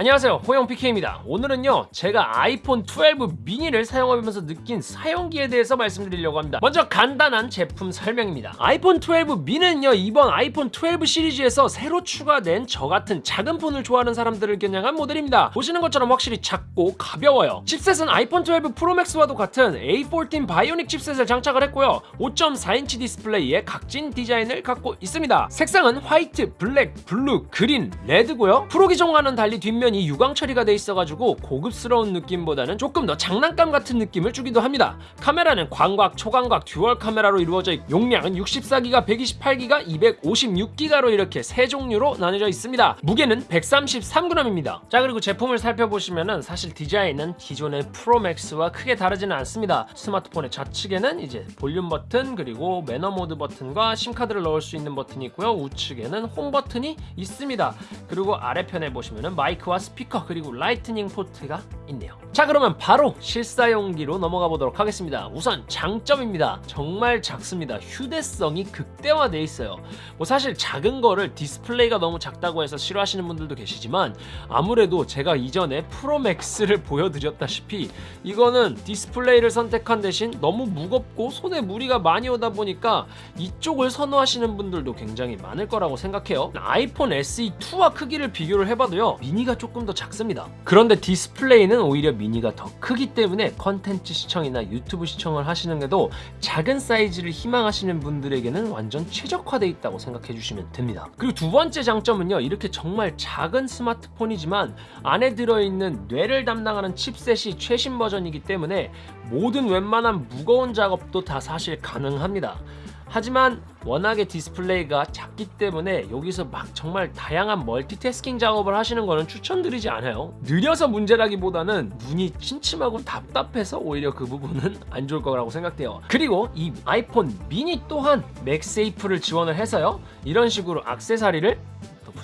안녕하세요. 호영 PK입니다. 오늘은요 제가 아이폰 12 미니를 사용하면서 느낀 사용기에 대해서 말씀드리려고 합니다. 먼저 간단한 제품 설명입니다. 아이폰 12 미니는요 이번 아이폰 12 시리즈에서 새로 추가된 저같은 작은 폰을 좋아하는 사람들을 겨냥한 모델입니다. 보시는 것처럼 확실히 작고 가벼워요. 칩셋은 아이폰 12 프로맥스와도 같은 A14 바이오닉 칩셋을 장착을 했고요. 5.4인치 디스플레이에 각진 디자인을 갖고 있습니다. 색상은 화이트, 블랙, 블루, 그린, 레드고요. 프로 기종과는 달리 뒷면 화면이 유광 처리가 돼 있어가지고 고급스러운 느낌보다는 조금 더 장난감 같은 느낌을 주기도 합니다. 카메라는 광각, 초광각, 듀얼 카메라로 이루어져 있고 용량은 64기가, 128기가, 256기가로 이렇게 세 종류로 나뉘어져 있습니다. 무게는 133g입니다. 자 그리고 제품을 살펴보시면은 사실 디자인은 기존의 프로맥스와 크게 다르지는 않습니다. 스마트폰의 좌측에는 이제 볼륨 버튼 그리고 매너 모드 버튼과 심카드를 넣을 수 있는 버튼이 있고요. 우측에는 홈 버튼이 있습니다. 그리고 아래편에 보시면은 마이크와 스피커 그리고 라이트닝 포트가 있네요. 자 그러면 바로 실사용기로 넘어가 보도록 하겠습니다. 우선 장점입니다. 정말 작습니다. 휴대성이 극대화되어 있어요. 뭐 사실 작은 거를 디스플레이가 너무 작다고 해서 싫어하시는 분들도 계시지만 아무래도 제가 이전에 프로맥스를 보여드렸다시피 이거는 디스플레이를 선택한 대신 너무 무겁고 손에 무리가 많이 오다 보니까 이쪽을 선호하시는 분들도 굉장히 많을 거라고 생각해요. 아이폰 SE2와 크기를 비교를 해봐도요 미니가 조금 더 작습니다. 그런데 디스플레이는 오히려 미니가 더 크기 때문에 컨텐츠 시청이나 유튜브 시청을 하시는데도 작은 사이즈를 희망하시는 분들에게는 완전 최적화되어 있다고 생각해 주시면 됩니다. 그리고 두 번째 장점은요 이렇게 정말 작은 스마트폰이지만 안에 들어있는 뇌를 담당하는 칩셋이 최신 버전이기 때문에 모든 웬만한 무거운 작업도 다 사실 가능합니다 하지만 워낙에 디스플레이가 작기 때문에 여기서 막 정말 다양한 멀티태스킹 작업을 하시는 거는 추천드리지 않아요. 느려서 문제라기보다는 눈이 침침하고 답답해서 오히려 그 부분은 안 좋을 거라고 생각돼요. 그리고 이 아이폰 미니 또한 맥세이프를 지원을 해서요. 이런 식으로 악세사리를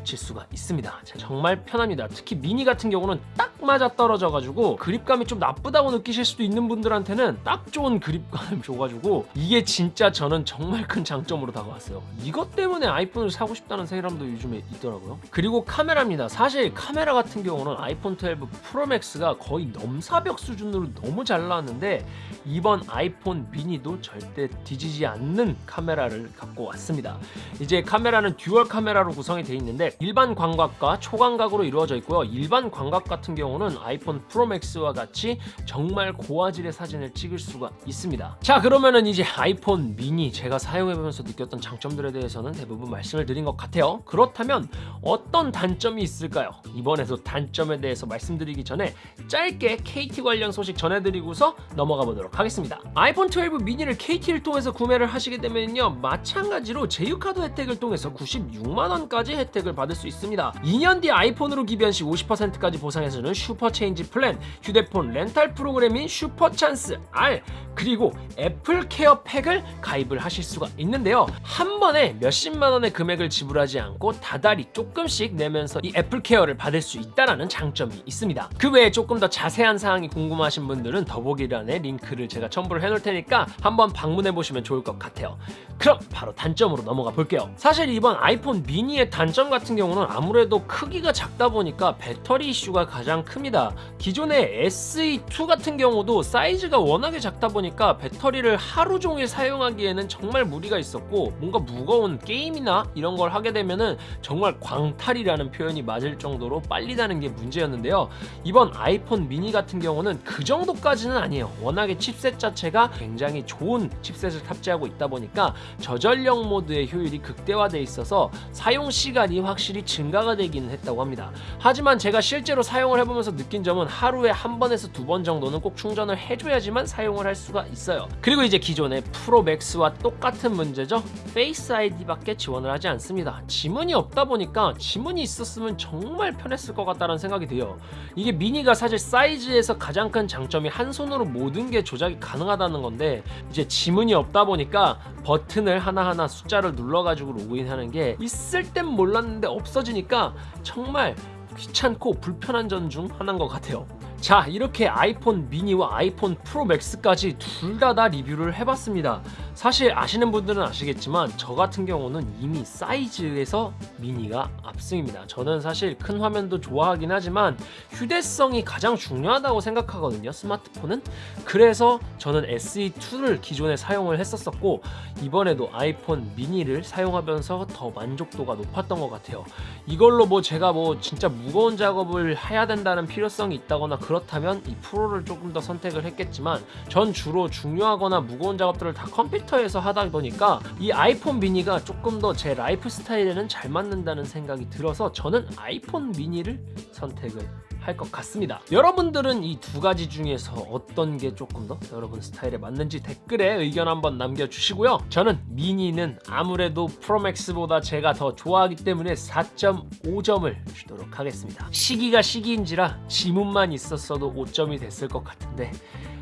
붙일 수가 있습니다. 정말 편합니다. 특히 미니 같은 경우는 딱 맞아 떨어져 가지고 그립감이 좀 나쁘다고 느끼실 수도 있는 분들한테는 딱 좋은 그립감을 줘가지고 이게 진짜 저는 정말 큰 장점으로 다가왔어요. 이것 때문에 아이폰을 사고 싶다는 사람도 요즘에 있더라고요. 그리고 카메라입니다. 사실 카메라 같은 경우는 아이폰 12 프로맥스가 거의 넘사벽 수준으로 너무 잘 나왔는데 이번 아이폰 미니도 절대 뒤지지 않는 카메라를 갖고 왔습니다. 이제 카메라는 듀얼 카메라로 구성이 되어 있는데 일반 광각과 초광각으로 이루어져 있고요. 일반 광각 같은 경우는 아이폰 프로맥스와 같이 정말 고화질의 사진을 찍을 수가 있습니다. 자 그러면은 이제 아이폰 미니 제가 사용해보면서 느꼈던 장점들에 대해서는 대부분 말씀을 드린 것 같아요. 그렇다면 어떤 단점이 있을까요? 이번에도 단점에 대해서 말씀드리기 전에 짧게 KT 관련 소식 전해드리고서 넘어가 보도록 하겠습니다. 아이폰 12 미니를 KT를 통해서 구매를 하시게 되면요. 마찬가지로 제휴카드 혜택을 통해서 96만원까지 혜택을 받을 수 있습니다. 2년 뒤 아이폰으로 기변 시 50%까지 보상해주는 슈퍼체인지 플랜 휴대폰 렌탈 프로그램인 슈퍼찬스 R 그리고 애플 케어 팩을 가입을 하실 수가 있는데요. 한 번에 몇십만 원의 금액을 지불하지 않고 다달이 조금씩 내면서 이 애플 케어를 받을 수 있다는 장점이 있습니다. 그 외에 조금 더 자세한 사항이 궁금하신 분들은 더보기란에 링크를 제가 첨부를 해놓을 테니까 한번 방문해 보시면 좋을 것 같아요. 그럼 바로 단점으로 넘어가 볼게요. 사실 이번 아이폰 미니의 단점 같은 경우는 아무래도 크기가 작다 보니까 배터리 이슈가 가장 큽니다. 기존의 SE2 같은 경우도 사이즈가 워낙에 작다 보니까 배터리를 하루 종일 사용하기에는 정말 무리가 있었고 뭔가 무거운 게임이나 이런 걸 하게 되면은 정말 광탈이라는 표현이 맞을 정도로 빨리 다는 게 문제였는데요. 이번 아이폰 미니 같은 경우는 그 정도까지는 아니에요. 워낙에 칩셋 자체가 굉장히 좋은 칩셋을 탑재하고 있다 보니까 저전력 모드의 효율이 극대화되어 있어서 사용 시간이 확 실히 증가가 되기는 했다고 합니다. 하지만 제가 실제로 사용을 해보면서 느낀 점은 하루에 한 번에서 두 번 정도는 꼭 충전을 해줘야지만 사용을 할 수가 있어요. 그리고 이제 기존의 프로 맥스와 똑같은 문제죠. Face ID밖에 지원을 하지 않습니다. 지문이 없다 보니까 지문이 있었으면 정말 편했을 것 같다는 생각이 돼요. 이게 미니가 사실 사이즈에서 가장 큰 장점이 한 손으로 모든 게 조작이 가능하다는 건데 이제 지문이 없다 보니까 버튼을 하나하나 숫자를 눌러가지고 로그인하는 게 있을 땐 몰랐는데 없어지니까 정말 귀찮고 불편한 점중 하나인 것 같아요 자 이렇게 아이폰 미니와 아이폰 프로 맥스까지 둘 다 다 리뷰를 해봤습니다 사실 아시는 분들은 아시겠지만 저 같은 경우는 이미 사이즈에서 미니가 압승입니다. 저는 사실 큰 화면도 좋아하긴 하지만 휴대성이 가장 중요하다고 생각하거든요. 스마트폰은. 그래서 저는 SE2를 기존에 사용을 했었었고 이번에도 아이폰 미니를 사용하면서 더 만족도가 높았던 것 같아요. 이걸로 뭐 제가 뭐 진짜 무거운 작업을 해야 된다는 필요성이 있다거나 그 렇다면 이 프로를 조금 더 선택을 했겠지만 전 주로 중요하거나 무거운 작업들을 다 컴퓨터에서 하다 보니까 이 아이폰 미니가 조금 더 제 라이프 스타일에는 잘 맞는다는 생각이 들어서 저는 아이폰 미니를 선택을 할 것 같습니다. 여러분들은 이 두 가지 중에서 어떤 게 조금 더 여러분 스타일에 맞는지 댓글에 의견 한번 남겨주시고요. 저는 미니는 아무래도 프로맥스보다 제가 더 좋아하기 때문에 4.5점을 주도록 하겠습니다. 시기가 시기인지라 지문만 있었어도 5점이 됐을 것 같은데 하,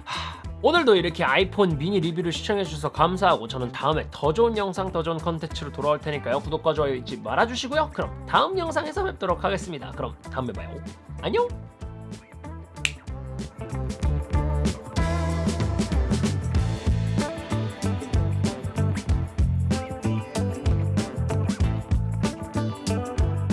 오늘도 이렇게 아이폰 미니 리뷰를 시청해주셔서 감사하고 저는 다음에 더 좋은 영상, 더 좋은 컨텐츠로 돌아올 테니까요. 구독과 좋아요 잊지 말아주시고요. 그럼 다음 영상에서 뵙도록 하겠습니다. 그럼 다음에 봐요. 안녕!